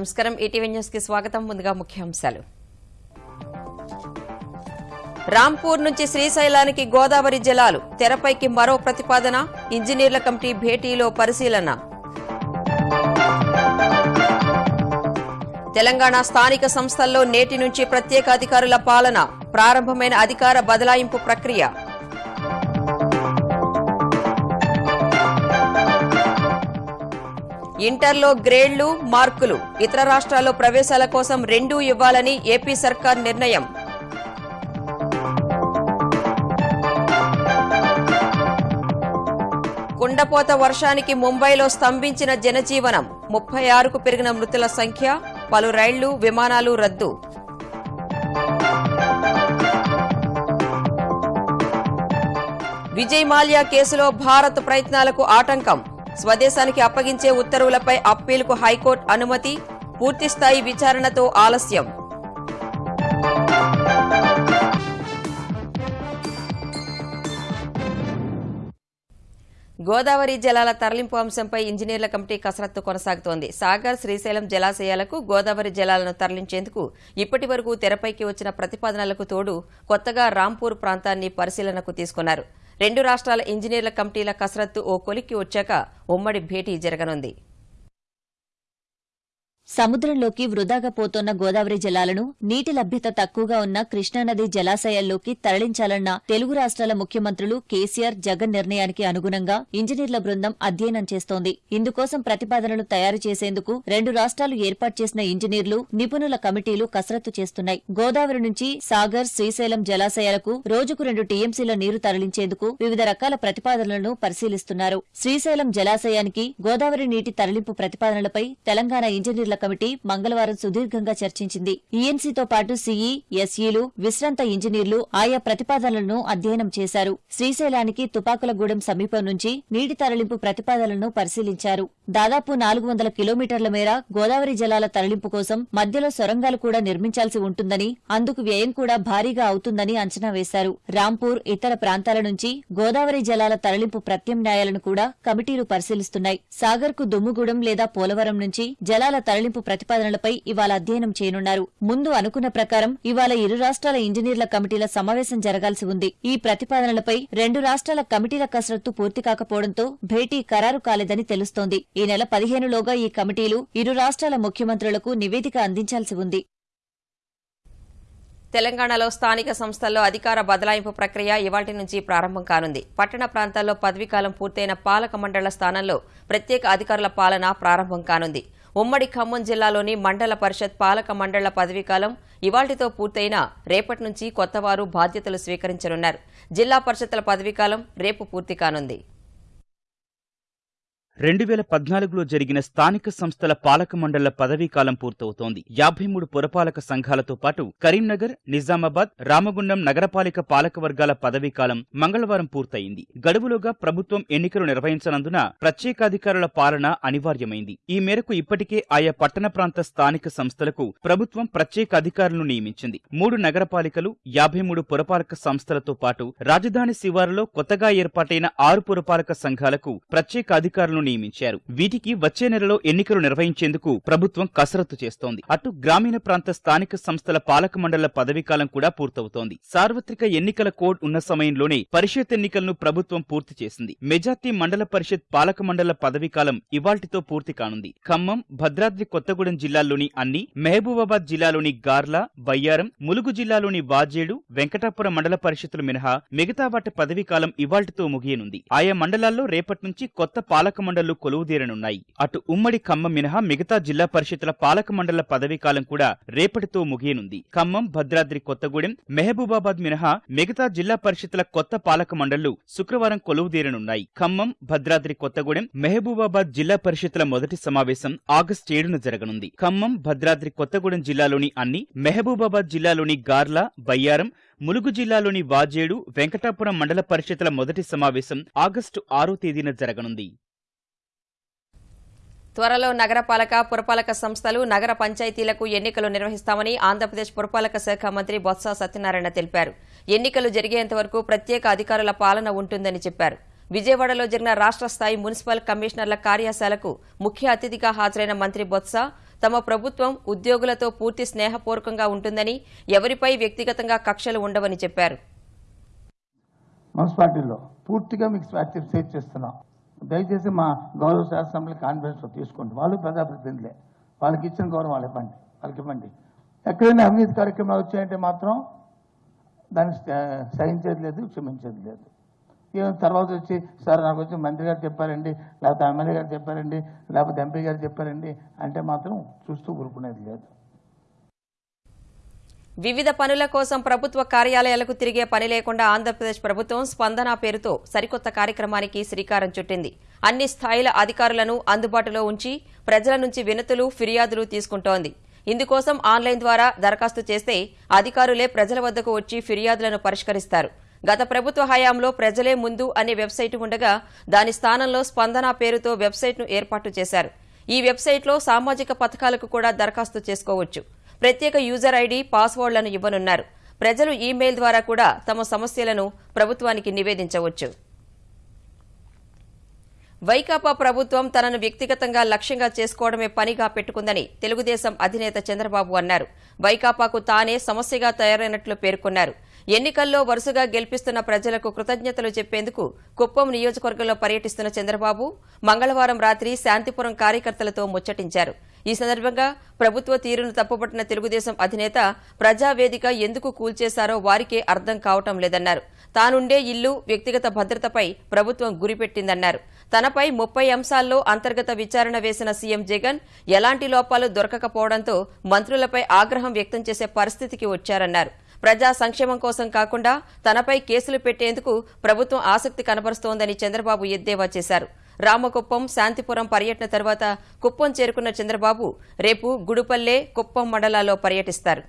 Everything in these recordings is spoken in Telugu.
నమస్కారం. ఈటీవీ న్యూస్కి స్వాగతం. ముందుగా ముఖ్యాంశాలు. రాంపూర్ నుంచి శ్రీశైలానికి గోదావరి జలాలు తెరపైకి మరో ప్రతిపాదన ఇంజనీర్ల కమిటీ భేటీలో పరిశీలన. తెలంగాణ స్థానిక సంస్థల్లో నేటి నుంచి ప్రత్యేక అధికారుల పాలన ప్రారంభమైన అధికార బదలాయింపు ప్రక్రియ. ఇంటర్లో గ్రేడ్లు మార్కులు. ఇతర రాష్ట్రాల్లో ప్రవేశాల కోసం రెండూ ఇవ్వాలని ఏపీ సర్కార్ నిర్ణయం. కుండపోత వర్షానికి ముంబైలో స్తంభించిన జనజీవనం. ముప్పై ఆరుకు పెరిగిన మృతుల సంఖ్య పలు రైళ్ళు విమానాలు రద్దు. విజయ్ మాల్యా కేసులో భారత్ ప్రయత్నాలకు ఆటంకం. స్వదేశానికి అప్పగించే ఉత్తర్వులపై అప్పీలుకు హైకోర్టు అనుమతి పూర్తిస్థాయి విచారణతో ఆలస్యం. గోదావరి జలాల తరలింపు అంశంపై ఇంజనీర్ల కమిటీ కసరత్తు కొనసాగుతోంది. సాగర్ శ్రీశైలం జలాశయాలకు గోదావరి జలాలను తరలించేందుకు ఇప్పటి వరకు తెరపైకి వచ్చిన ప్రతిపాదనలకు తోడు కొత్తగా రాంపూర్ ప్రాంతాన్ని పరిశీలనకు తీసుకున్నారు. రెండు రాష్ట్రాల ఇంజనీర్ల కమిటీల కసరత్తు ఓ కొలిక్కి వచ్చాక ఉమ్మడి భేటీ జరగనుంది. సముద్రంలోకి వృధాగా పోతోన్న గోదావరి జలాలను నీటి లభ్యత తక్కువగా ఉన్న కృష్ణానది జలాశయాల్లోకి తరలించాలన్న తెలుగు రాష్ట్రాల ముఖ్యమంత్రులు కేసీఆర్ జగన్ నిర్ణయానికి అనుగుణంగా ఇంజనీర్ల బృందం అధ్యయనం చేస్తోంది. ఇందుకోసం ప్రతిపాదనలు తయారు చేసేందుకు రెండు రాష్ట్రాలు ఏర్పాటు చేసిన ఇంజనీర్లు నిపుణుల కమిటీలు కసరత్తు చేస్తున్నాయి. గోదావరి నుంచి సాగర్ శ్రీశైలం జలాశయాలకు రోజుకు రెండు టీఎంసీల నీరు తరలించేందుకు వివిధ రకాల ప్రతిపాదనలను పరిశీలిస్తున్నారు. శ్రీశైలం జలాశయానికి గోదావరి నీటి తరలింపు ప్రతిపాదనలపై తెలంగాణ ఇంజనీర్ల కమిటీ మంగళవారం సుదీర్ఘంగా చర్చించింది. ఈఎన్సీతో పాటు సీఈ ఎస్ఈలు విశ్రాంత ఇంజనీర్లు ఆయా ప్రతిపాదనలను అధ్యయనం చేశారు. శ్రీశైలానికి తుపాకులగూడెం సమీపం నుంచి నీటి తరలింపు ప్రతిపాదనలను పరిశీలించారు. దాదాపు నాలుగు వందల కిలోమీటర్ల మేర గోదావరి జలాల తరలింపు కోసం మధ్యలో సొరంగాలు కూడా నిర్మించాల్సి ఉంటుందని అందుకు వ్యయం కూడా భారీగా అవుతుందని అంచనా వేశారు. రాంపూర్ ఇతర ప్రాంతాల నుంచి గోదావరి జలాల తరలింపు ప్రత్యామ్నాయాలను కూడా కమిటీలు పరిశీలిస్తున్నాయి. సాగర్కు దుమ్ముగూడెం లేదా పోలవరం నుంచి జలాల తరలింపు ప్రతిపాదనలపై ఇవాళ అధ్యయనం చేయనున్నారు. ముందు అనుకున్న ప్రకారం ఇవాళ ఇరు రాష్ట్రాల ఇంజనీర్ల కమిటీల సమావేశం జరగాల్సి ఉంది. ఈ ప్రతిపాదనలపై రెండు రాష్ట్రాల కమిటీల కసరత్తు పూర్తి కాకపోవడంతో భేటీ ఖరారు కాలేదని తెలుస్తోంది. ఈ నెల పదిహేనులోగా ఈ కమిటీలు ఇరు రాష్ట్రాల ముఖ్యమంత్రులకు నివేదిక అందించాల్సి ఉంది. తెలంగాణలో స్థానిక సంస్థల్లో అధికార బదలాయింపు ప్రక్రియ ఇవాటి నుంచి ప్రారంభం కానుంది. పట్టణ ప్రాంతాల్లో పదవీకాలం పూర్తయిన పాలక మండళ్ళ స్థానంలో ప్రత్యేక అధికారుల పాలన ప్రారంభం కానుంది. ఉమ్మడి ఖమ్మం జిల్లాలోని మండల పరిషత్ పాలక మండళ్ళ పదవీకాలం ఇవాళ్టితో పూర్తయిన రేపటి నుంచి కొత్తవారు బాధ్యతలు స్వీకరించనున్నారు. జిల్లా పరిషత్ల పదవీకాలం రేపు పూర్తి కానుంది. రెండు వేల పద్నాలుగులో జరిగిన స్థానిక సంస్థల పాలక మండళ్ళ పదవీకాలం పూర్తవుతోంది. యాభై మూడు పురపాలక సంఘాలతో పాటు కరీంనగర్ నిజామాబాద్ రామగుండం నగరపాలిక పాలక వర్గాల పదవీకాలం మంగళవారం పూర్తయింది. గడువులోగా ప్రభుత్వం ఎన్నికలు నిర్వహించనందున ప్రత్యేకాధికారుల పాలన అనివార్యమైంది. ఈ మేరకు ఇప్పటికే ఆయా పట్టణ ప్రాంత స్థానిక సంస్థలకు ప్రభుత్వం ప్రత్యేక అధికారులను నియమించింది. మూడు నగరపాలికలు యాభై మూడు పురపాలక సంస్థలతో పాటు రాజధాని శివారులో కొత్తగా ఏర్పాటైన ఆరు పురపాలక సంఘాలకు ప్రత్యేక అధికారులను నియమించారు. వీటికి వచ్చే నెలలో ఎన్నికలు నిర్వహించేందుకు ప్రభుత్వం కసరత్తు చేస్తోంది. అటు గ్రామీణ ప్రాంత స్థానిక సంస్థల పాలక మండళ్ళ పదవీకాలం కూడా పూర్తవుతోంది. సార్వత్రిక ఎన్నికల కోడ్ ఉన్న సమయంలోనే పరిషత్ ఎన్నికలను ప్రభుత్వం పూర్తి చేసింది. మెజార్టీ మండల పరిషత్ పాలక మండళ్ళ పదవీకాలం ఇవాల్టితో పూర్తి కానుంది. ఖమ్మం భద్రాద్రి కొత్తగూడెం జిల్లాల్లోని అన్ని మహబూబాబాద్ జిల్లాలోని గార్లా బయ్యారం ములుగు జిల్లాలోని వాజేడు వెంకటాపురం మండల పరిషత్తులు మినహా మిగతా వాటి పదవీకాలం ఇవాల్టితో ముగియనుంది. ఆయా మండలాల్లో రేపటి నుంచి కొత్త పాలక మండళ్ళు కొలువుదీరనున్నాయి. అటు ఉమ్మడి ఖమ్మం మినహా మిగతా జిల్లా పరిషత్ల పాలక మండళ్ళ పదవీకాలం కూడా రేపటితో ముగియనుంది. ఖమ్మం భద్రాద్రి కొత్తగూడెం మెహబూబాబాద్ మినహా మిగతా జిల్లా పరిషత్ల కొత్త పాలక మండళ్ళు శుక్రవారం కొలువుదీరనున్నాయి. ఖమ్మం భద్రాద్రి కొత్తగూడెం మెహబూబాబాద్ జిల్లా పరిషత్ల మొదటి సమావేశం ఆగస్టు ఏడున జరగనుంది. ఖమ్మం భద్రాద్రి కొత్తగూడెం జిల్లాలోని అన్ని మెహబూబాబాద్ జిల్లాలోని గార్ల బయ్యారం ములుగు జిల్లాలోని వాజేడు వెంకటాపురం మండల పరిషత్ల మొదటి సమావేశం ఆగస్టు ఆరో తేదీన జరగనుంది. త్వరలో నగరపాలక పురపాలక సంస్థలు నగర పంచాయతీలకు ఎన్నికలు నిర్వహిస్తామని ఆంధ్రప్రదేశ్ పురపాలక శాఖ మంత్రి బొత్స సత్యనారాయణ తెలిపారు. ఎన్నికలు జరిగేంత వరకు ప్రత్యేక అధికారుల పాలన ఉంటుందని చెప్పారు. విజయవాడలో జరిగిన రాష్ట్ర స్థాయి మున్సిపల్ కమిషనర్ల కార్యశాలకు ముఖ్య అతిథిగా హాజరైన మంత్రి బొత్స తమ ప్రభుత్వం ఉద్యోగులతో పూర్తి స్నేహపూర్వకంగా ఉంటుందని ఎవరిపై వ్యక్తిగతంగా కక్షలు ఉండవని చెప్పారు. మున్సిపాలిటీలో పూర్తిగా మీకు చేస్తున్నాం. దయచేసి మా గౌరవ శాసనసభ్యులు కాన్ఫిడెన్స్ తీసుకోండి. వాళ్ళు ప్రజాప్రతినిధులే. వాళ్ళకి ఇచ్చిన గౌరవం వాళ్ళు ఇవ్వండి. వాళ్ళకి ఇవ్వండి. ఎక్కడైనా అవినీతి కార్యక్రమాలు వచ్చాయంటే మాత్రం దాన్ని సహించేది లేదు క్షమించేది లేదు. ఏమైనా తర్వాత వచ్చి సార్ నాకు వచ్చి మంత్రి గారు చెప్పారండి లేకపోతే ఎమ్మెల్యే గారు చెప్పారండి లేకపోతే ఎంపీ గారు చెప్పారండి అంటే మాత్రం చూస్తూ ఊరుకునేది లేదు. వివిధ పనుల కోసం ప్రభుత్వ కార్యాలయాలకు తిరిగే పని లేకుండా ఆంధ్రప్రదేశ్ ప్రభుత్వం స్పందన పేరుతో సరికొత్త కార్యక్రమానికి శ్రీకారం చుట్టింది. అన్ని స్థాయిల అధికారులను అందుబాటులో ఉంచి ప్రజల నుంచి వినతులు ఫిర్యాదులు తీసుకుంటోంది. ఇందుకోసం ఆన్లైన్ ద్వారా దరఖాస్తు చేస్తే అధికారులే ప్రజల వద్దకు వచ్చి ఫిర్యాదులను పరిష్కరిస్తారు. గత ప్రభుత్వ హయాంలో ప్రజలే ముందు అనే వెబ్సైట్ ఉండగా దాని స్థానంలో స్పందన పేరుతో వెబ్సైట్ను ఏర్పాటు చేశారు. ఈ వెబ్సైట్లో సామాజిక పథకాలకు కూడా దరఖాస్తు చేసుకోవచ్చు. ప్రత్యేక యూజర్ ఐడి పాస్వర్డ్లను ఇవ్వనున్నారు. ప్రజలు ఈమెయిల్ ద్వారా కూడా తమ సమస్యలను ప్రభుత్వానికి నివేదించవచ్చు. వైకాపా ప్రభుత్వం తనను వ్యక్తిగతంగా లక్ష్యంగా చేసుకోవడమే పనిగా పెట్టుకుందని తెలుగుదేశం అధినేత చంద్రబాబు అన్నారు. వైకాపాకు తానే సమస్యగా తయారైనట్లు పేర్కొన్నారు. ఎన్నికల్లో వరుసగా గెలిపిస్తున్న ప్రజలకు కృతజ్ఞతలు చెప్పేందుకు కుప్పం నియోజకవర్గంలో పర్యటిస్తున్న చంద్రబాబు మంగళవారం రాత్రి శాంతిపురం కార్యకర్తలతో ముచ్చటించారు. ఈ సందర్భంగా ప్రభుత్వ తీరును తప్పుపట్టిన తెలుగుదేశం అధినేత ప్రజావేదిక ఎందుకు కూల్చేశారో వారికే అర్థం కావటం లేదన్నారు. తానుండే ఇల్లు వ్యక్తిగత భద్రతపై ప్రభుత్వం గురిపెట్టిందన్నారు. తనపై ముప్పై అంశాల్లో అంతర్గత విచారణ వేసిన సీఎం జగన్ ఎలాంటి లోపాలు దొరకకపోవడంతో మంత్రులపై ఆగ్రహం వ్యక్తం చేసే పరిస్థితికి వచ్చారన్నారు. ప్రజా సంక్షేమం కోసం కాకుండా తనపై కేసులు పెట్టేందుకు ప్రభుత్వం ఆసక్తి కనబరుస్తోందని చంద్రబాబు ఎద్దేవా చేశారు. రామకుప్పం శాంతిపురం పర్యటన తర్వాత కుప్పం చేరుకున్న చంద్రబాబు రేపు గుడుపల్లె కుప్పం మండలాల్లో పర్యటిస్తారు.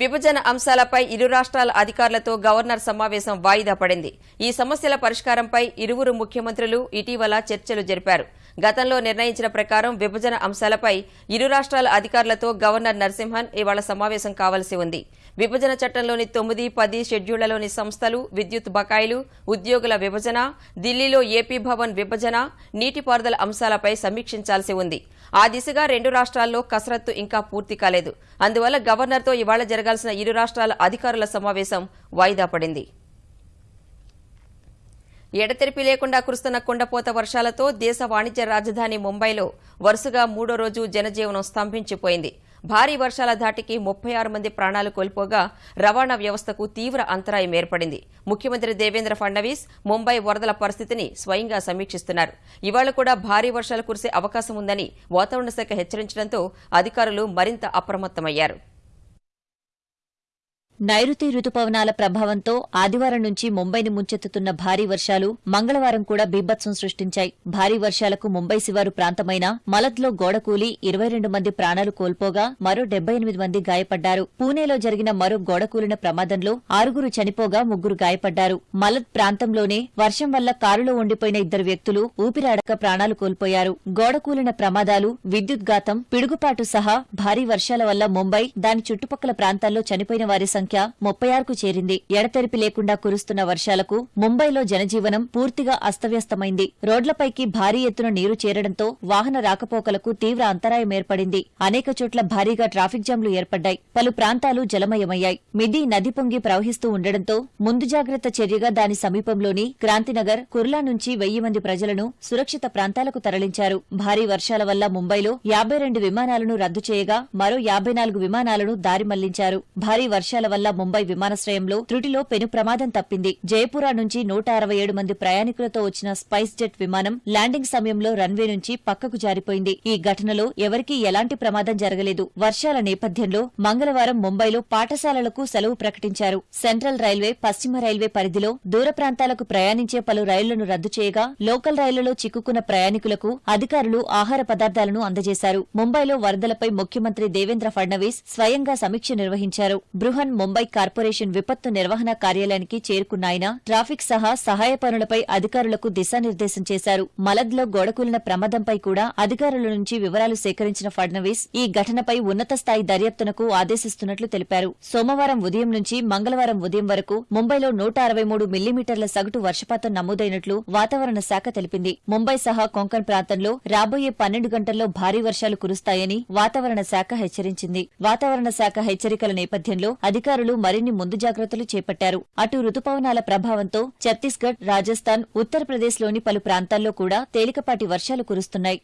విభజన అంశాలపై ఇరు రాష్ట్రాల అధికారులతో గవర్నర్ సమావేశం వాయిదా పడింది. ఈ సమస్యల పరిష్కారంపై ఇరువురు ముఖ్యమంత్రులు ఇటీవల చర్చలు జరిపారు. గతంలో నిర్ణయించిన ప్రకారం విభజన అంశాలపై ఇరు రాష్ట్రాల అధికారులతో గవర్నర్ నరసింహన్ ఇవాళ సమావేశం కావలసి ఉంది. విభజన చట్టంలోని తొమ్మిది పది షెడ్యూళ్ళలోని సంస్థలు విద్యుత్ బకాయిలు ఉద్యోగుల విభజన ఢిల్లీలో ఏపీ భవన్ విభజన నీటిపారుదల అంశాలపై సమీక్షించాల్సి ఉంది. ఆ దిశగా రెండు రాష్ట్రాల్లో కసరత్తు ఇంకా పూర్తి కాలేదు. అందువల్ల గవర్నర్తో ఇవాళ జరగాల్సిన ఇరు రాష్ట్రాల అధికారుల సమావేశం వాయిదా పడింది. ఎడతెరిపి లేకుండా కురుస్తున్న కుండపోత వర్షాలతో దేశ వాణిజ్య రాజధాని ముంబైలో వరుసగా మూడో రోజు జనజీవనం స్తంభించిపోయింది. భారీ వర్షాల ధాటికి ముప్పై ఆరు మంది ప్రాణాలు కోల్పోగా రవాణా వ్యవస్థకు తీవ్ర అంతరాయం ఏర్పడింది. ముఖ్యమంత్రి దేవేంద్ర ఫడ్నవీస్ ముంబై వరదల పరిస్థితిని స్వయంగా సమీక్షిస్తున్నారు. ఇవాళ కూడా భారీ వర్షాలు కురిసే అవకాశం ఉందని వాతావరణ శాఖ హెచ్చరించడంతో అధికారులు మరింత అప్రమత్తమయ్యారు. నైరుతి రుతుపవనాల ప్రభావంతో ఆదివారం నుంచి ముంబైని ముంచెత్తుతున్న భారీ వర్షాలు మంగళవారం కూడా బీభత్సం సృష్టించాయి. భారీ వర్షాలకు ముంబై శివారు ప్రాంతమైన మలద్లో గోడకూలి ఇరవై రెండు మంది ప్రాణాలు కోల్పోగా మరో డెబ్బై ఎనిమిది మంది గాయపడ్డారు. పూణేలో జరిగిన మరో గోడకూలిన ప్రమాదంలో ఆరుగురు చనిపోగా ముగ్గురు గాయపడ్డారు. మలద్ ప్రాంతంలోనే వర్షం వల్ల కారులో ఉండిపోయిన ఇద్దరు వ్యక్తులు ఊపిరాడక ప్రాణాలు కోల్పోయారు. గోడకూలిన ప్రమాదాలు విద్యుద్ఘాతం పిడుగుపాటు సహా భారీ వర్షాల వల్ల ముంబై దాని చుట్టుపక్కల ప్రాంతాల్లో చనిపోయిన వారి సంఖ్య ముప్పై ఆరుకు చేరింది. ఎడతెరిపి లేకుండా కురుస్తున్న వర్షాలకు ముంబైలో జనజీవనం పూర్తిగా అస్తవ్యస్తమైంది. రోడ్లపైకి భారీ ఎత్తున నీరు చేరడంతో వాహన రాకపోకలకు తీవ్ర అంతరాయం ఏర్పడింది. అనేక చోట్ల భారీగా ట్రాఫిక్ జామ్లు ఏర్పడ్డాయి. పలు ప్రాంతాలు జలమయమయ్యాయి. మిది నది పొంగి ప్రవహిస్తూ ఉండడంతో ముందు జాగ్రత్త చర్యగా దాని సమీపంలోని క్రాంతినగర్ కుర్లా నుంచి వెయ్యి మంది ప్రజలను సురక్షిత ప్రాంతాలకు తరలించారు. భారీ వర్షాల వల్ల ముంబైలో యాభై రెండు విమానాలను రద్దు చేయగా మరో యాభై నాలుగు విమానాలను దారి మళ్ళించారు. భారీ వర్షాల వల్ల ముంబై విమానాశ్రయంలో త్రుటిలో పెను ప్రమాదం తప్పింది. జయపురా నుంచి నూట అరవై ఏడు మంది ప్రయాణికులతో వచ్చిన స్పైస్ జెట్ విమానం ల్యాండింగ్ సమయంలో రన్వే నుంచి పక్కకు జారిపోయింది. ఈ ఘటనలో ఎవరికీ ఎలాంటి ప్రమాదం జరగలేదు. వర్షాల నేపథ్యంలో మంగళవారం ముంబైలో పాఠశాలలకు సెలవు ప్రకటించారు. సెంట్రల్ రైల్వే పశ్చిమ రైల్వే పరిధిలో దూర ప్రాంతాలకు ప్రయాణించే పలు రైళ్ళను రద్దు చేయగా లోకల్ రైళ్ళలో చిక్కుకున్న ప్రయాణికులకు అధికారులు ఆహార పదార్థాలను అందజేశారు. ముంబైలో వరదలపై ముఖ్యమంత్రి దేవేంద్ర ఫడ్నవీస్ స్వయంగా సమీక్ష నిర్వహించారు. బృహన్ ముంబై కార్పొరేషన్ విపత్తు నిర్వహణ కార్యాలయానికి చేరుకున్న ఆయన ట్రాఫిక్ సహా సహాయ పనులపై అధికారులకు దిశానిర్దేశం చేశారు. మలద్లో గోడకూలిన ప్రమాదంపై కూడా అధికారుల నుంచి వివరాలు సేకరించిన ఫడ్నవీస్ ఈ ఘటనపై ఉన్నత స్థాయి దర్యాప్తునకు ఆదేశిస్తున్నట్లు తెలిపారు. సోమవారం ఉదయం నుంచి మంగళవారం ఉదయం వరకు ముంబైలో నూట అరవై మూడు మిల్లీమీటర్ల సగటు వర్షపాతం నమోదైనట్లు వాతావరణ శాఖ తెలిపింది. ముంబై సహా కొంకణ్ ప్రాంతంలో రాబోయే పన్నెండు గంటల్లో భారీ వర్షాలు కురుస్తాయని వాతావరణ శాఖ హెచ్చరించింది. వాతావరణ శాఖ హెచ్చరికల నేపథ్యంలో అధికారులు మరిన్ని ముందు జాగ్రత్తలు చేపట్టారు. అటు రుతుపవనాల ప్రభావంతో ఛత్తీస్గఢ్ రాజస్థాన్ ఉత్తరప్రదేశ్లోని పలు ప్రాంతాల్లో కూడా తేలికపాటి వర్షాలు కురుస్తున్నాయి.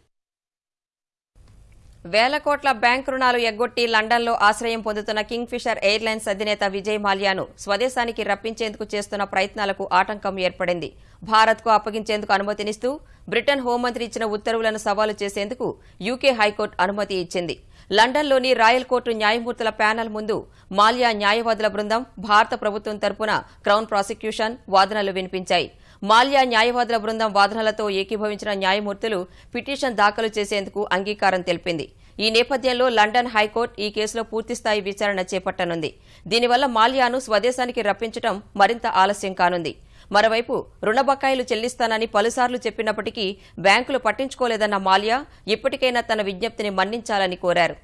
వేల కోట్ల బ్యాంక్ రుణాలు ఎగ్గొట్టి లండన్లో ఆశ్రయం పొందుతున్న కింగ్ ఫిషర్ ఎయిర్లైన్స్ అధినేత విజయ్ మాల్యాను స్వదేశానికి రప్పించేందుకు చేస్తున్న ప్రయత్నాలకు ఆటంకం ఏర్పడింది. భారత్కు అప్పగించేందుకు అనుమతినిస్తూ బ్రిటన్ హోంమంత్రి ఇచ్చిన ఉత్తర్వులను సవాలు చేసేందుకు యూకే హైకోర్టు అనుమతి ఇచ్చింది. లండన్లోని రాయల్ కోర్టు న్యాయమూర్తుల ప్యానెల్ ముందు మాల్యా న్యాయవాదుల బృందం భారత ప్రభుత్వం తరపున క్రౌన్ ప్రాసిక్యూషన్ వాదనలు వినిపించాయి. మాల్యా న్యాయవాదుల బృందం వాదనలతో ఏకీభవించిన న్యాయమూర్తులు పిటిషన్ దాఖలు చేసేందుకు అంగీకారం తెలిపింది. ఈ నేపథ్యంలో లండన్ హైకోర్టు ఈ కేసులో పూర్తిస్థాయి విచారణ చేపట్టనుంది. దీనివల్ల మాల్యాను స్వదేశానికి రప్పించడం మరింత ఆలస్యం కానుంది. మరోవైపు రుణ బకాయిలు చెల్లిస్తానని పలుసార్లు చెప్పినప్పటికీ బ్యాంకులు పట్టించుకోలేదన్న మాల్యా ఇప్పటికైనా తన విజ్ఞప్తిని మన్నించాలని కోరారు.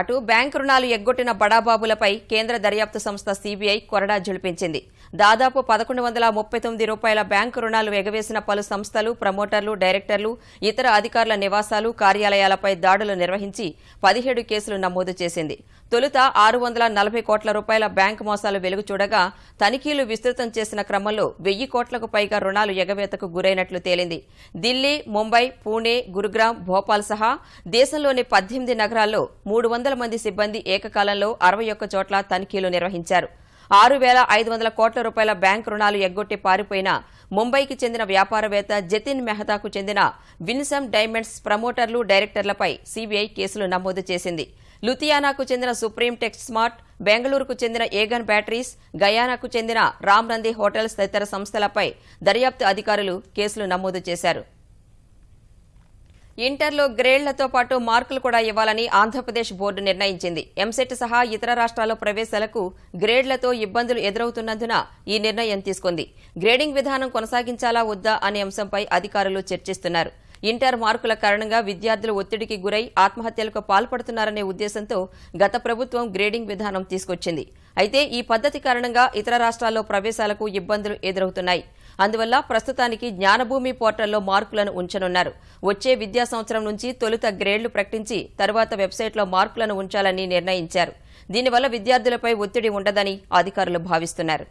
అటు బ్యాంకు రుణాలు ఎగ్గొట్టిన బడాబాబులపై కేంద్ర దర్యాప్తు సంస్థ సీబీఐ కొరడా జులిపించింది దాదాపు పదకొండు వందల ముప్పై తొమ్మిది రూపాయల బ్యాంకు రుణాలు ఎగవేసిన పలు సంస్థలు ప్రమోటర్లు డైరెక్టర్లు ఇతర అధికారుల నివాసాలు కార్యాలయాలపై దాడులు నిర్వహించి పదిహేడు కేసులు నమోదు చేసింది. తొలుత ఆరు వందల నలభై కోట్ల రూపాయల బ్యాంకు మోసాలు వెలుగు చూడగా తనిఖీలు విస్తృతం చేసిన క్రమంలో వెయ్యి కోట్లకు పైగా రుణాలు ఎగవేతకు గురైనట్లు తేలింది. ఢిల్లీ ముంబై పూణే గురుగ్రామ్ భోపాల్ సహా దేశంలోని పద్దెనిమిది నగరాల్లో మూడు వందల మంది సిబ్బంది ఏకకాలంలో అరవై ఒక్క చోట్ల తనిఖీలు నిర్వహించారు. ఆరు వేల ఐదు వందల కోట్ల రూపాయల బ్యాంకు రుణాలు ఎగ్గొట్టి పారిపోయిన ముంబైకి చెందిన వ్యాపారవేత్త జతిన్ మెహతాకు చెందిన విన్సమ్ డైమండ్స్ ప్రమోటర్లు డైరెక్టర్లపై సీబీఐ కేసులు నమోదు చేసింది. లుథియానాకు చెందిన సుప్రీం టెక్స్ స్మార్ట్ బెంగళూరుకు చెందిన ఏగన్ బ్యాటరీస్ గయానాకు చెందిన రామ్ నంది హోటల్స్ తదితర సంస్థలపై దర్యాప్తు అధికారులు కేసులు నమోదు చేశారు. ఇంటర్లో గ్రేడ్లతో పాటు మార్కులు కూడా ఇవ్వాలని ఆంధ్రప్రదేశ్ బోర్డు నిర్ణయించింది. ఎంసెట్ సహా ఇతర రాష్ట్రాల్లో ప్రవేశాలకు గ్రేడ్లతో ఇబ్బందులు ఎదురవుతున్నందున ఈ నిర్ణయం తీసుకుంది. గ్రేడింగ్ విధానం కొనసాగించాలా వద్దా అనే అంశంపై అధికారులు చర్చిస్తున్నారు. ఇంటర్ మార్కుల కారణంగా విద్యార్థులు ఒత్తిడికి గురై ఆత్మహత్యలకు పాల్పడుతున్నారనే ఉద్దేశంతో గత ప్రభుత్వం గ్రేడింగ్ విధానం తీసుకొచ్చింది. అయితే ఈ పద్ధతి కారణంగా ఇతర రాష్ట్రాల్లో ప్రవేశాలకు ఇబ్బందులు ఎదురవుతున్నాయి. అందువల్ల ప్రస్తుతానికి జ్ఞానభూమి పోర్టల్లో మార్కులను ఉంచనున్నారు. వచ్చే విద్యా సంవత్సరం నుంచి తొలుత గ్రేడ్లు ప్రకటించి తరువాత వెబ్సైట్లో మార్కులను ఉంచాలని నిర్ణయించారు. దీనివల్ల విద్యార్థులపై ఒత్తిడి ఉండదని అధికారులు భావిస్తున్నారు.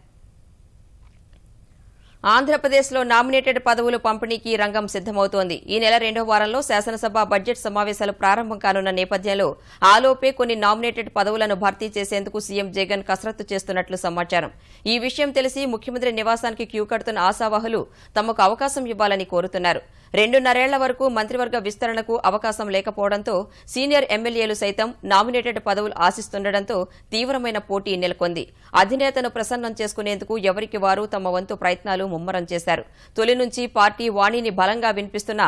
ఆంధ్రప్రదేశ్లో నామినేటెడ్ పదవులు పంపిణీకి రంగం సిద్దమవుతోంది ఈ నెల రెండో వారంలో శాసనసభ బడ్జెట్ సమావేశాలు ప్రారంభం కానున్న నేపథ్యంలో ఆలోపే కొన్ని నామినేటెడ్ పదవులను భర్తీ చేసేందుకు సీఎం జగన్ కసరత్తు చేస్తున్నట్లు సమాచారం. ఈ విషయం తెలిసి ముఖ్యమంత్రి నివాసానికి క్యూ కడుతున్న ఆశావాహులు తమకు అవకాశం ఇవ్వాలని కోరుతున్నారు. రెండున్నరేళ్ళ వరకు మంత్రివర్గ విస్తరణకు అవకాశం లేకపోవడంతో సీనియర్ ఎమ్మెల్యేలు సైతం నామినేటెడ్ పదవులు ఆశిస్తుండటంతో తీవ్రమైన పోటీ నెలకొంది. అధినేతను ప్రసన్నం చేసుకునేందుకు ఎవరికి వారు తమ వంతు ప్రయత్నాలు ముమ్మరం చేశారు. తొలి నుంచి పార్టీ వాణిని బలంగా వినిపిస్తున్న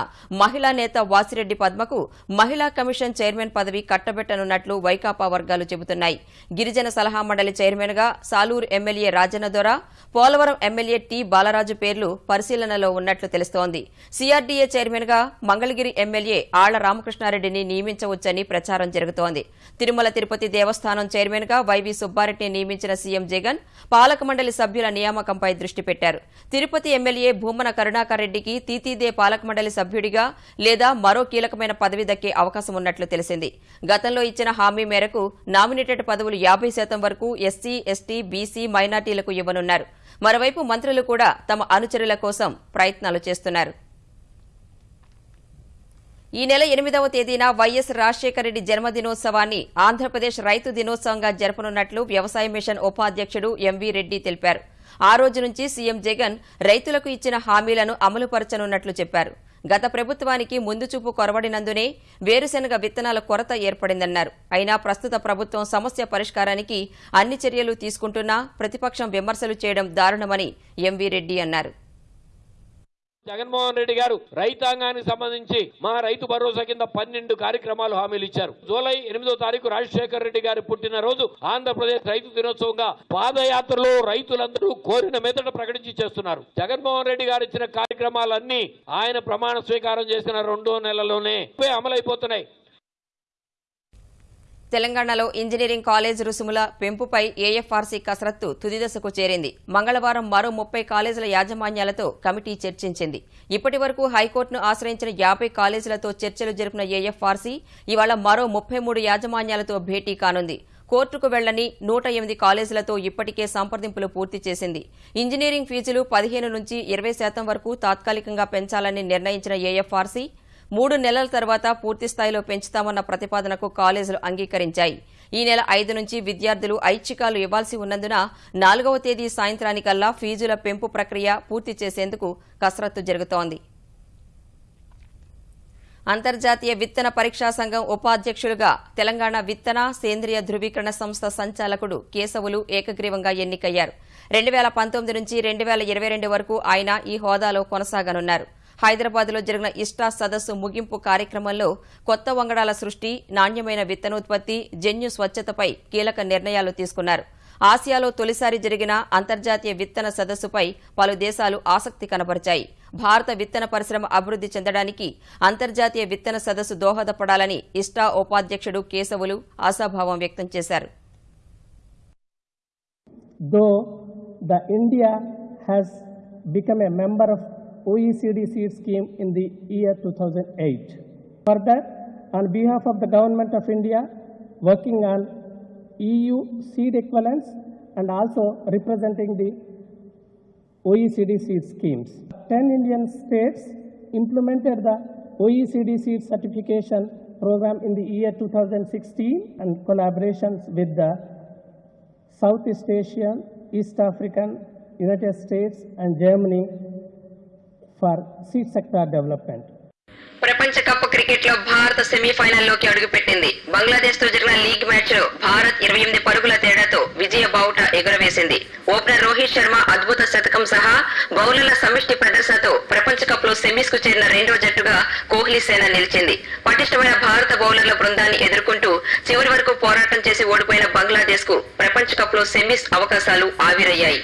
మహిళా నేత వాసిరెడ్డి పద్మకు మహిళా కమిషన్ చైర్మన్ పదవి కట్టబెట్టనున్నట్లు వైకాపా వర్గాలు చెబుతున్నాయి. గిరిజన సలహా మండలి చైర్మన్గా సాలూరు ఎమ్మెల్యే రాజన్న దొర పోలవరం ఎమ్మెల్యే టి బాలరాజు పేర్లు పరిశీలనలో ఉన్నట్లు తెలుస్తోంది. సిఆర్డి చైర్మన్గా మంగళగిరి ఎమ్మెల్యే ఆళ్ళ రామకృష్ణారెడ్డిని నియమించవచ్చని ప్రచారం జరుగుతోంది. తిరుమల తిరుపతి దేవస్థానం చైర్మన్గా వైవి సుబ్బారెడ్డిని నియమించిన సీఎం జగన్ పాలక మండలి సభ్యుల నియామకంపై దృష్టి పెట్టారు. తిరుపతి ఎమ్మెల్యే భూమన కరుణాకర్ రెడ్డికి తీతీదే పాలక మండలి సభ్యుడిగా లేదా మరో కీలకమైన పదవి దక్కే అవకాశం ఉన్నట్లు తెలిసింది. గతంలో ఇచ్చిన హామీ మేరకు నామినేటెడ్ పదవులు యాభై శాతం వరకు ఎస్సీ ఎస్టీ బీసీ మైనార్టీలకు ఇవ్వనున్నారు. మరోవైపు మంత్రులు కూడా తమ అనుచరుల కోసం ప్రయత్నాలు చేస్తున్నారు. ఈ నెల ఎనిమిదవ తేదీన వైఎస్ రాజశేఖర రెడ్డి జన్మదినోత్సవాన్ని ఆంధ్రప్రదేశ్ రైతు దినోత్సవంగా జరపనున్నట్లు వ్యవసాయ మిషన్ ఉపాధ్యక్షుడు ఎంవీ రెడ్డి తెలిపారు. ఆ రోజు నుంచి సీఎం జగన్ రైతులకు ఇచ్చిన హామీలను అమలుపరచనున్నట్లు చెప్పారు. గత ప్రభుత్వానికి ముందు చూపు కొరవడినందునే వేరుశెనగ విత్తనాల కొరత ఏర్పడిందన్నారు. అయినా ప్రస్తుత ప్రభుత్వం సమస్య పరిష్కారానికి అన్ని చర్యలు తీసుకుంటున్నా ప్రతిపక్షం విమర్శలు చేయడం దారుణమని ఎంవీ రెడ్డి అన్నారు. జగన్మోహన్ రెడ్డి గారు రైతాంగానికి సంబంధించి మా రైతు భరోసా కింద పన్నెండు కార్యక్రమాలు హామీలు ఇచ్చారు. జూలై ఎనిమిదో తారీఖు రాజశేఖర్ రెడ్డి గారి పుట్టినరోజు ఆంధ్రప్రదేశ్ రైతు దినోత్సవంగా పాదయాత్రలో రైతులందరూ కోరిన మెదట ప్రకటించి చేస్తున్నారు. జగన్మోహన్ రెడ్డి గారు ఇచ్చిన కార్యక్రమాలన్నీ ఆయన ప్రమాణ స్వీకారం చేసిన రెండో నెలలోనే అమలైపోతున్నాయి. తెలంగాణలో ఇంజనీరింగ్ కాలేజ్ రుసుముల పెంపుపై ఏఎఫ్ఆర్సీ కసరత్తు తుది దశకు చేరింది. మంగళవారం మరో ముప్పై కాలేజీల యాజమాన్యాలతో కమిటీ చర్చించింది. ఇప్పటి వరకు హైకోర్టును ఆశ్రయించిన యాభై కాలేజీలతో చర్చలు జరిపిన ఏఎఫ్ఆర్సీ ఇవాళ మరో ముప్పై మూడు యాజమాన్యాలతో భేటీ కానుంది. కోర్టుకు వెళ్ళని నూట ఎనిమిది కాలేజీలతో ఇప్పటికే సంప్రదింపులు పూర్తి చేసింది. ఇంజనీరింగ్ ఫీజులు పదిహేను నుంచి ఇరవై శాతం వరకు తాత్కాలికంగా పెంచాలని నిర్ణయించిన ఏఎఫ్ఆర్సీ మూడు నెలల తర్వాత పూర్తి స్థాయిలో పెంచుతామన్న ప్రతిపాదనకు కాలేజీలు అంగీకరించాయి. ఈ నెల ఐదు నుంచి విద్యార్థులు ఐచ్ఛికాలు ఇవ్వాల్సి ఉన్నందున నాలుగవ తేదీ సాయంత్రానికల్లా ఫీజుల పెంపు ప్రక్రియ పూర్తి చేసేందుకు కసరత్తు జరుగుతోంది. అంతర్జాతీయ విత్తన పరీక్షా సంఘం ఉపాధ్యక్షులుగా తెలంగాణ విత్తన సేంద్రియ ధృవీకరణ సంస్థ సంచాలకుడు కేశవులు ఏకగ్రీవంగా ఎన్నికయ్యారు. రెండు వేల పంతొమ్మిది నుంచి రెండు వేల ఇరవై రెండు వరకు ఆయన ఈ హోదాలో కొనసాగనున్నారు. హైదరాబాద్లో జరిగిన ఇష్టా సదస్సు ముగింపు కార్యక్రమంలో కొత్త వంగడాల సృష్టి నాణ్యమైన విత్తనోత్పత్తి జన్యు స్వచ్ఛతపై కీలక నిర్ణయాలు తీసుకున్నారు. ఆసియాలో తొలిసారి జరిగిన అంతర్జాతీయ విత్తన సదస్సుపై పలు దేశాలు ఆసక్తి కనబరిచాయి. భారత విత్తన పరిశ్రమ అభివృద్ది చెందడానికి అంతర్జాతీయ విత్తన సదస్సు దోహదపడాలని ఇష్టా ఉపాధ్యక్షుడు కేశవులు ఆశాభావం వ్యక్తం చేశారు. Though the India has become a member of OECD seed scheme in the year 2008. Further, on behalf of the government of India, working on EU seed equivalence and also representing the OECD seed schemes. 10 Indian states implemented the OECD seed certification program in the year 2016 and collaborations with the Southeast Asian, East African, United States and Germany for seed sector development. ప్రపంచ కప్ క్రికెట్లో భారత్ సెమీఫైనల్లోకి అడుగుపెట్టింది. బంగ్లాదేశ్తో జరిగిన లీగ్ మ్యాచ్లో భారత్ ఇరవై ఎనిమిది పరుగుల తేడాతో విజయ బావుట ఎగురవేసింది. ఓపెనర్ రోహిత్ శర్మ అద్భుత శతకం సహా బౌలర్ల సమిష్టి ప్రదర్శనతో ప్రపంచ కప్లో సెమీస్కు చేరిన రెండో జట్టుగా కోహ్లీ సేన నిలిచింది. పటిష్టమైన భారత బౌలర్ల బృందాన్ని ఎదుర్కొంటూ చివరి వరకు పోరాటం చేసి ఓడిపోయిన బంగ్లాదేశ్కు ప్రపంచ కప్లో సెమీస్ అవకాశాలు ఆవిరయ్యాయి.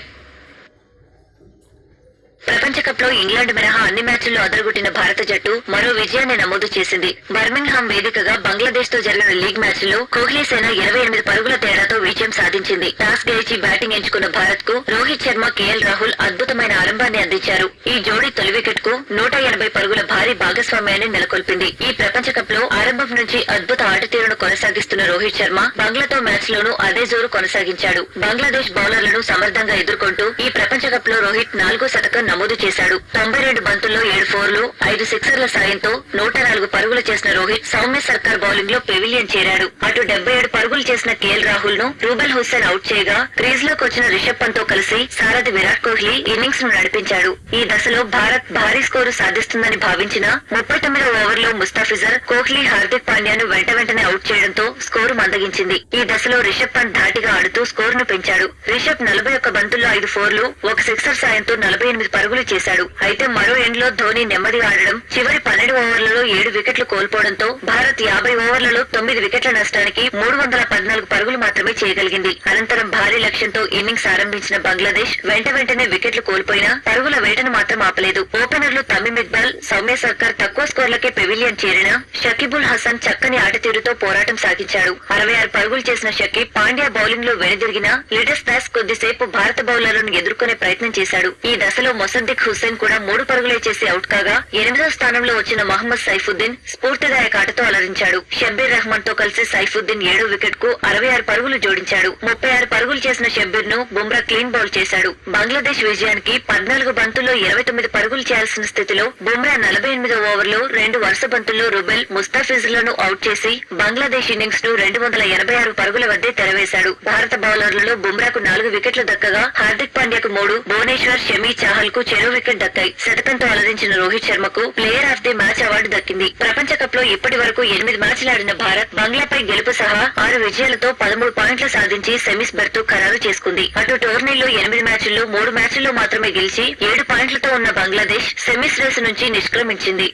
ప్రపంచ కప్లో ఇంగ్లాండ్ మినహా అన్ని మ్యాచ్ల్లో అదరగొట్టిన భారత జట్టు మరో విజయాన్ని నమోదు చేసింది. బర్మింగ్హామ్ వేదికగా బంగ్లాదేశ్తో జరిగిన లీగ్ మ్యాచ్లో కోహ్లీ సేన ఇరవై ఎనిమిది పరుగుల తేడాతో విజయం సాధించింది. టాస్ గెలిచి బ్యాటింగ్ ఎంచుకున్న భారత్కు రోహిత్ శర్మ కేఎల్ రాహుల్ అద్భుతమైన ఆరంభాన్ని అందించారు. ఈ జోడీ తొలి వికెట్కు నూట ఎనభై పరుగుల భారీ భాగస్వామ్యాన్ని నెలకొల్పింది. ఈ ప్రపంచ కప్లో ఆరంభం నుంచి అద్భుత ఆటతీరును కొనసాగిస్తున్న రోహిత్ శర్మ బంగ్లాతో మ్యాచ్ లోనూ అదే జోరు కొనసాగించాడు. బంగ్లాదేశ్ బౌలర్లను సమర్థంగా ఎదుర్కొంటూ ఈ ప్రపంచ కప్లో రోహిత్ నాలుగో శతకం నమోదు చేశాడు. తొంభై రెండు బంతుల్లో ఏడు ఫోర్లు ఐదు సిక్సర్ల సాయంతో నూట నాలుగు పరుగులు చేసిన రోహిత్ సౌమ్య సర్కార్ బౌలింగ్లో పెవిలియన్ చేరాడు. అటు డెబ్బై ఏడు పరుగులు చేసిన కేఎల్ రాహుల్ను రూబల్ హుస్సేన్ అవుట్ చేయగా క్రీజ్లోకి వచ్చిన రిషబ్ పంత్తో కలిసి సారథి విరాట్ కోహ్లీ ఇన్నింగ్స్ను నడిపించాడు. ఈ దశలో భారత్ భారీ స్కోరు సాధిస్తుందని భావించిన ముప్పై తొమ్మిదో ఓవర్లో ముస్తాఫిజర్ కోహ్లీ హార్దిక్ పాండ్యాను వెంట వెంటనే అవుట్ చేయడంతో స్కోరు మందగించింది. ఈ దశలో రిషబ్ పంత్ ధాటిగా ఆడుతూ స్కోరును పెంచాడు. రిషబ్ నలభై ఒక్క బంతుల్లో ఐదు ఫోర్లు ఒక సిక్సర్ సాయంతో నలభై ఎనిమిది పరుగులు చేశాడు. అయితే మరో ఎండ్లో ధోని నెమ్మది ఆడడం చివరి పన్నెండు ఓవర్లలో ఏడు వికెట్లు కోల్పోవడంతో భారత్ యాభై ఓవర్లలో తొమ్మిది వికెట్ల నష్టానికి మూడు వందల పద్నాలుగు పరుగులు మాత్రమే చేయగలిగింది. అనంతరం భారీ లక్ష్యంతో ఇన్నింగ్స్ ఆరంభించిన బంగ్లాదేశ్ వెంట వెంటనే వికెట్లు కోల్పోయినా పరుగుల వేటను మాత్రం ఆపలేదు. ఓపెనర్లు తమీమ్ ఇక్బాల్ సౌమ్య సర్కార్ తక్కువ స్కోర్లకే పెవిలియన్ చేరిన షకీబుల్ హసన్ చక్కని ఆటతీరుతో పోరాటం సాగించాడు. అరవై ఆరు పరుగులు చేసిన షకీబ్ పాండ్యా బౌలింగ్లో వెనుదిరిగిన లిటస్ దాస్ కొద్దిసేపు భారత బౌలర్లను ఎదుర్కొనే ప్రయత్నం చేశాడు. ఈ దశలో అసద్దిక్ హుస్సేన్ కూడా మూడు పరుగులే చేసి అవుట్ కాగా ఎనిమిదో స్థానంలో వచ్చిన మహమ్మద్ సైఫుద్దీన్ స్ఫూర్తిదాయక ఆటతో అలరించాడు. షబ్బీర్ రెహమాన్తో కలిసి సైఫుద్దీన్ ఏడో వికెట్కు అరవై ఆరు పరుగులు జోడించాడు. ముప్పై ఆరు పరుగులు చేసిన షబ్బీర్ను బుమ్రా క్లీన్ బౌల్ చేశాడు. బంగ్లాదేశ్ విజయానికి పద్నాలుగు బంతుల్లో ఇరవై తొమ్మిది పరుగులు చేయాల్సిన స్థితిలో బుమ్రా నలభై ఎనిమిదో ఓవర్లో రెండు వరుస బంతుల్లో రుబెల్ ముస్తాఫిజులను అవుట్ చేసి బంగ్లాదేశ్ ఇన్నింగ్స్ను రెండు వందల ఎనభై ఆరు పరుగుల వద్దే తెరవేశాడు. భారత బౌలర్లలో బుమ్రాకు నాలుగు వికెట్లు దక్కగా హార్దిక్ పాండ్యాకు మూడు భువనేశ్వర్ షమీ చాహల్కు చెరో వికెట్ దక్కాయి. శతకంతో అలరించిన Rohit శర్మకు player of the match award దక్కింది. ప్రపంచ కప్లో ఇప్పటి వరకు ఎనిమిది మ్యాచ్లు ఆడిన భారత్ బంగ్లాపై గెలుపు సహా ఆరు విజయాలతో పదమూడు పాయింట్లు సాధించి సెమీస్ బెర్త్ ఖరారు చేసుకుంది. అటు టోర్నీలో ఎనిమిది మ్యాచ్ల్లో మూడు మ్యాచ్ల్లో మాత్రమే గెలిచి ఏడు పాయింట్లతో ఉన్న బంగ్లాదేశ్ సెమీస్ రేసు నుంచి నిష్క్రమించింది.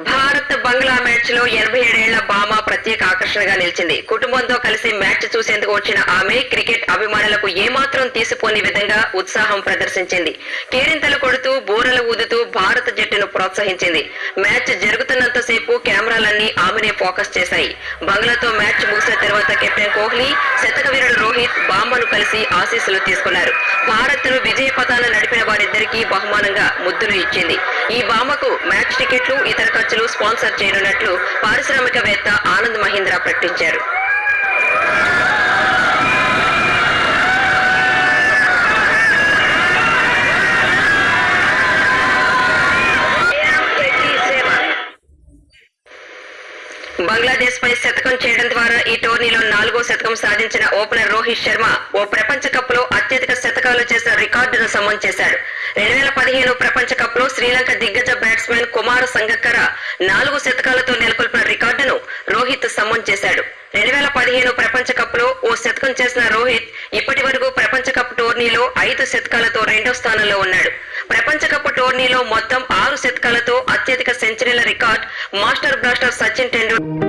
భారత్ బంగ్లా మ్యాచ్లో ఎనభై ఏడేళ్ళ బామా ప్రత్యేక ఆకర్షణగా నిలిచింది. కుటుంబంతో కలిసి మ్యాచ్ చూసేందుకు వచ్చిన ఆమె క్రికెట్ అభిమానులకు ఏమాత్రం తీసిపోని విధంగా ఉత్సాహం ప్రదర్శించింది. కేరింతలు కొడుతూ బూరలు ఊదుతూ భారత జట్టును ప్రోత్సహించింది. మ్యాచ్ జరుగుతున్నంత సేపు కెమెరాలన్నీ ఆమెనే ఫోకస్ చేశాయి. బంగ్లాతో మ్యాచ్ ముగిసిన తర్వాత కెప్టెన్ కోహ్లీ శతకవీరుడు రోహిత్ బామ్మను కలిసి ఆశీస్సులు తీసుకున్నారు. భారత్ను విజయ పథాన నడిపిన వారిద్దరికీ బహుమానంగా ముద్దులు ఇచ్చింది. ఈ బామకు మ్యాచ్ టికెట్లు ఇతర ఖర్చులు స్పాన్సర్ చేయనున్నట్లు పారిశ్రామికవేత్త ఆనంద్ మహీంద్రా ప్రకటించారు. బంగ్లాదేశ్ పై శతకం చేయడం ద్వారా ఈ టోర్నీలో నాలుగో శతకం సాధించిన ఓపెనర్ రోహిత్ శర్మ ఓ ప్రపంచ కప్లో అత్యధిక శతకాలు చేసిన రికార్డును సమం చేశాడు. రెండు వేల పదిహేను ప్రపంచ కప్లో శ్రీలంక దిగ్గజ బ్యాట్స్మెన్ కుమార్ సంగక్కర నాలుగు శతకాలతో నెలకొల్పిన రికార్డును రోహిత్ సమం చేశాడు. రెండు వేల పదిహేను ప్రపంచ కప్లో ఓ శతకం చేసిన రోహిత్ ఇప్పటి వరకు ప్రపంచ కప్ టోర్నీలో ఐదు శతకాలతో రెండో స్థానంలో ఉన్నాడు. ప్రపంచ కప్ టోర్నీలో మొత్తం ఆరు శతకాలతో అత్యధిక సెంచరీల record master blaster Sachin Tendulkar